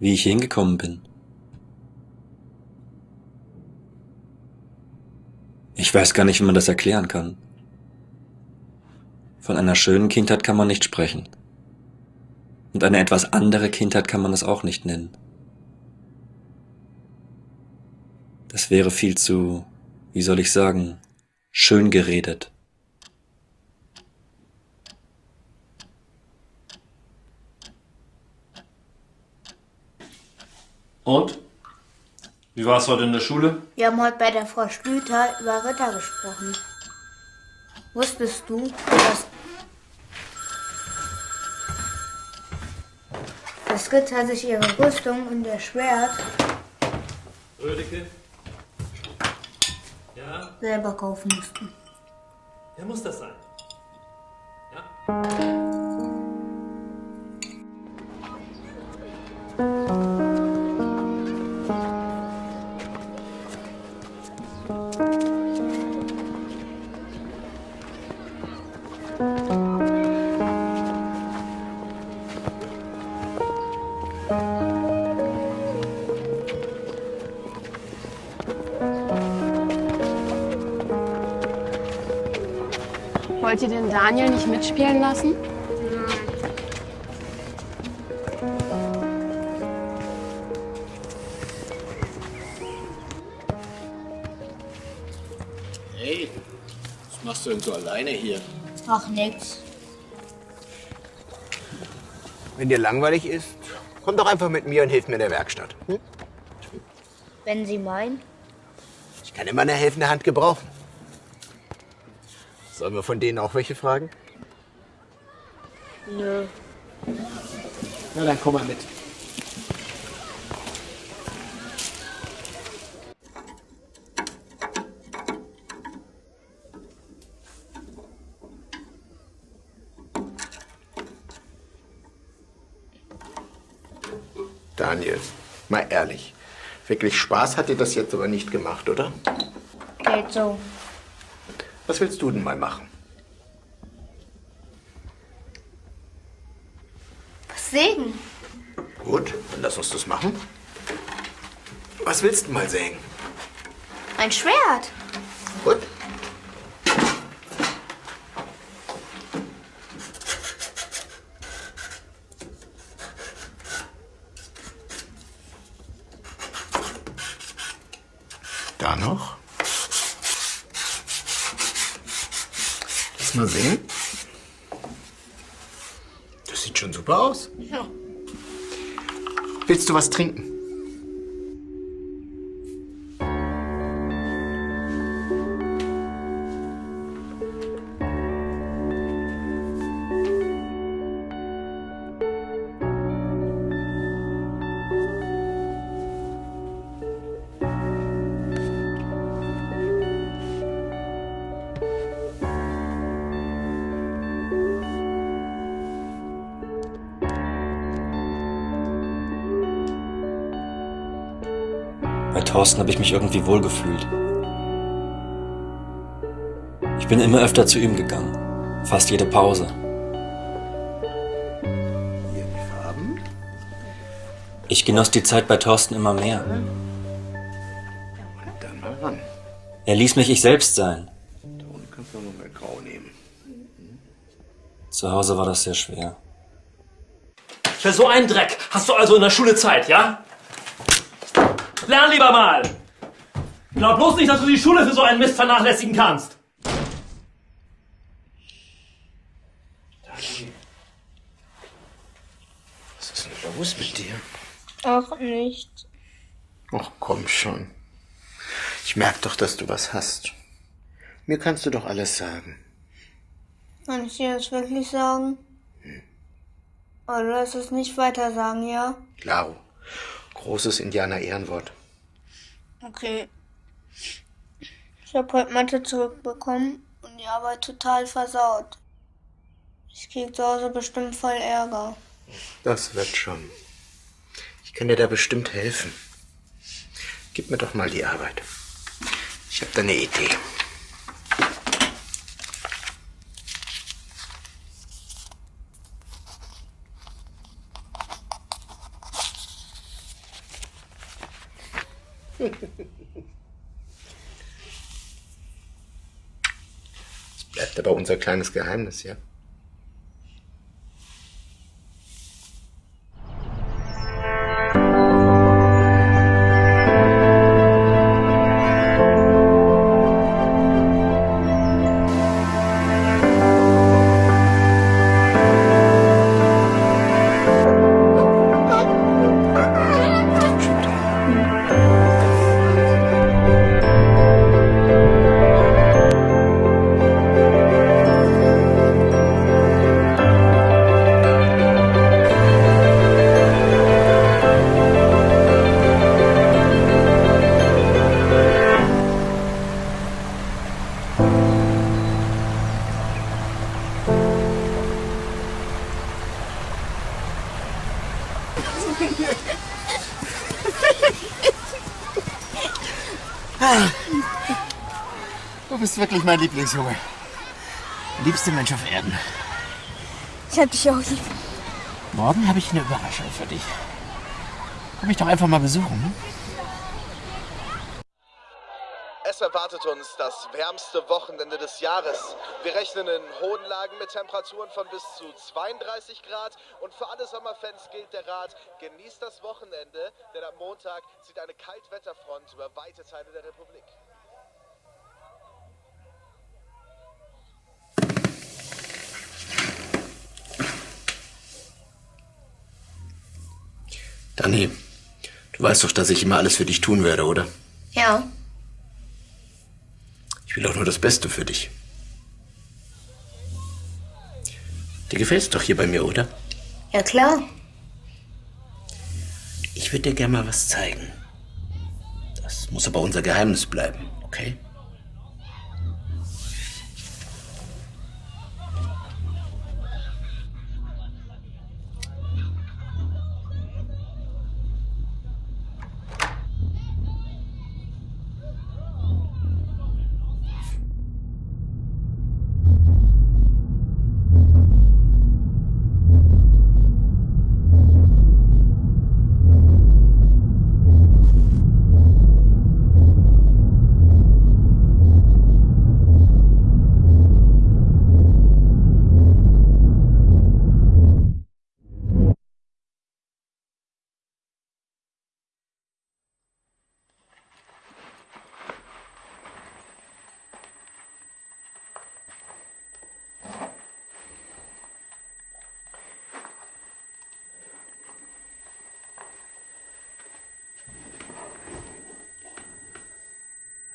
wie ich hingekommen bin. Ich weiß gar nicht, wie man das erklären kann. Von einer schönen Kindheit kann man nicht sprechen. Und eine etwas andere Kindheit kann man es auch nicht nennen. Das wäre viel zu, wie soll ich sagen, schön geredet. Und? Wie war es heute in der Schule? Wir haben heute bei der Frau Schlüter über Ritter gesprochen. Wusstest du, dass, dass Ritter sich ihre Rüstung und ihr Schwert Rödeke? Ja? selber kaufen mussten? Wer muss das sein? Ja? Wollt ihr den Daniel nicht mitspielen lassen? Hey, was machst du denn so alleine hier? Ach, nix. Wenn dir langweilig ist, komm doch einfach mit mir und hilf mir in der Werkstatt. Hm? Wenn Sie meinen. Ich kann immer eine helfende Hand gebrauchen. Sollen wir von denen auch welche fragen? Nö. Na dann komm mal mit. Daniel, mal ehrlich. Wirklich Spaß hat dir das jetzt aber nicht gemacht, oder? Geht so. Was willst du denn mal machen? Was sägen? Gut, dann lass uns das machen. Was willst du mal sägen? Ein Schwert. Gut. Da noch. Lass mal sehen. Das sieht schon super aus. Ja. Willst du was trinken? Thorsten habe ich mich irgendwie wohlgefühlt. Ich bin immer öfter zu ihm gegangen. Fast jede Pause. Hier die Farben. Ich genoss die Zeit bei Thorsten immer mehr. Dann mal ran. Er ließ mich ich selbst sein. Zu Hause war das sehr schwer. Für so einen Dreck hast du also in der Schule Zeit, ja? Lern lieber mal! Glaub bloß nicht, dass du die Schule für so einen Mist vernachlässigen kannst. Was ist denn los mit dir? Auch nicht. Ach komm schon. Ich merk doch, dass du was hast. Mir kannst du doch alles sagen. Kann ich dir das wirklich sagen? Aber du lässt es nicht weiter sagen, ja? Klaro. Großes Indianer-Ehrenwort. Okay. Ich habe heute Mathe zurückbekommen und die Arbeit total versaut. Ich krieg zu Hause bestimmt voll Ärger. Das wird schon. Ich kann dir da bestimmt helfen. Gib mir doch mal die Arbeit. Ich habe da eine Idee. Bleibt aber unser kleines Geheimnis, ja? Du bist wirklich mein Lieblingsjunge. Liebste Mensch auf Erden. Ich hab dich auch lieb. Morgen habe ich eine Überraschung für dich. Komm mich doch einfach mal besuchen. Hm? Erwartet uns das wärmste Wochenende des Jahres. Wir rechnen in hohen Lagen mit Temperaturen von bis zu 32 Grad. Und für alle Sommerfans gilt der Rat, genießt das Wochenende, denn am Montag zieht eine Kaltwetterfront über weite Teile der Republik. Dani, du weißt doch, dass ich immer alles für dich tun werde, oder? Ja. Ich will doch nur das Beste für dich. Dir gefällt's doch hier bei mir, oder? Ja, klar. Ich würde dir gerne mal was zeigen. Das muss aber unser Geheimnis bleiben, okay?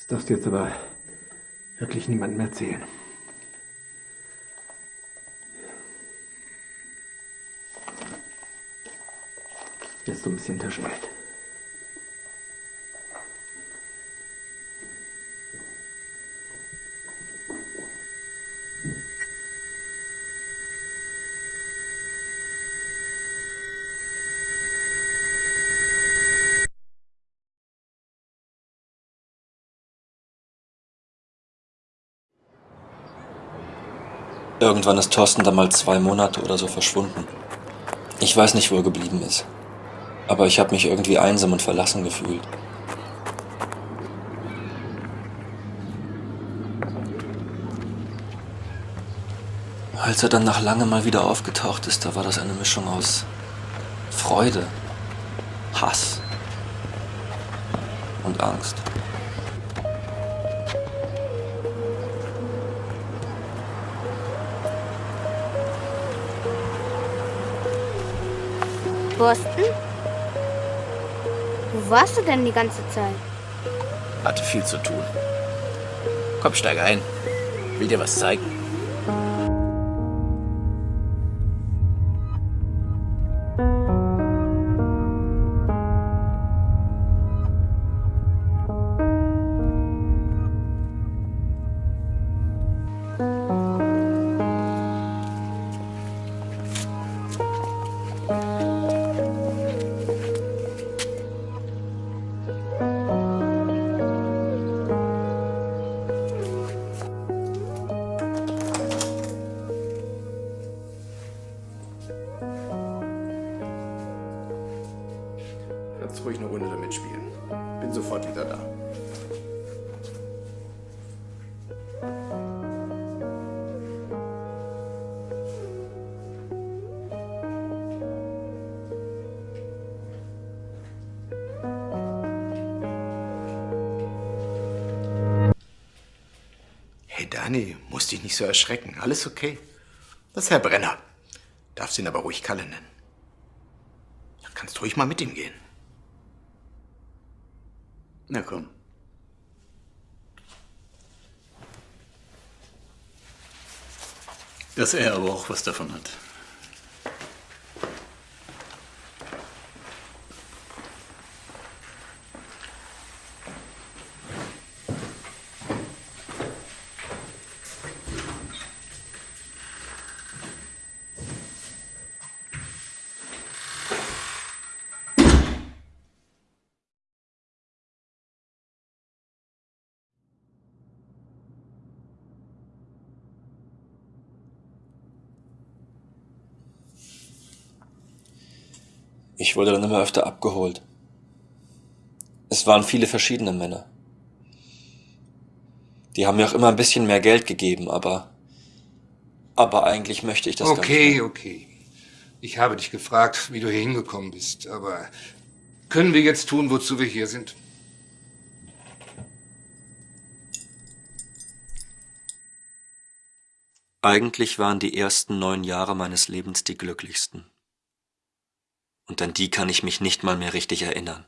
Das darfst du jetzt aber wirklich niemandem erzählen. Ist so ein bisschen Taschengeld. Irgendwann ist Thorsten dann mal zwei Monate oder so verschwunden. Ich weiß nicht, wo er geblieben ist. Aber ich habe mich irgendwie einsam und verlassen gefühlt. Als er dann nach langem mal wieder aufgetaucht ist, da war das eine Mischung aus Freude, Hass und Angst. Boston? Wo warst du denn die ganze Zeit? Hatte viel zu tun. Komm, steig ein. Will dir was zeigen. Kannst ruhig eine Runde damit spielen. Bin sofort wieder da. Hey Dani, musst dich nicht so erschrecken. Alles okay. Das ist Herr Brenner. Darfst ihn aber ruhig Kalle nennen. Da kannst ruhig mal mit ihm gehen. Na komm. Dass er aber auch was davon hat. Ich wurde dann immer öfter abgeholt. Es waren viele verschiedene Männer. Die haben mir auch immer ein bisschen mehr Geld gegeben, aber aber eigentlich möchte ich das gar nicht. Okay, okay. Ich habe dich gefragt, wie du hier hingekommen bist, aber können wir jetzt tun, wozu wir hier sind? Eigentlich waren die ersten neun Jahre meines Lebens die glücklichsten. Und an die kann ich mich nicht mal mehr richtig erinnern.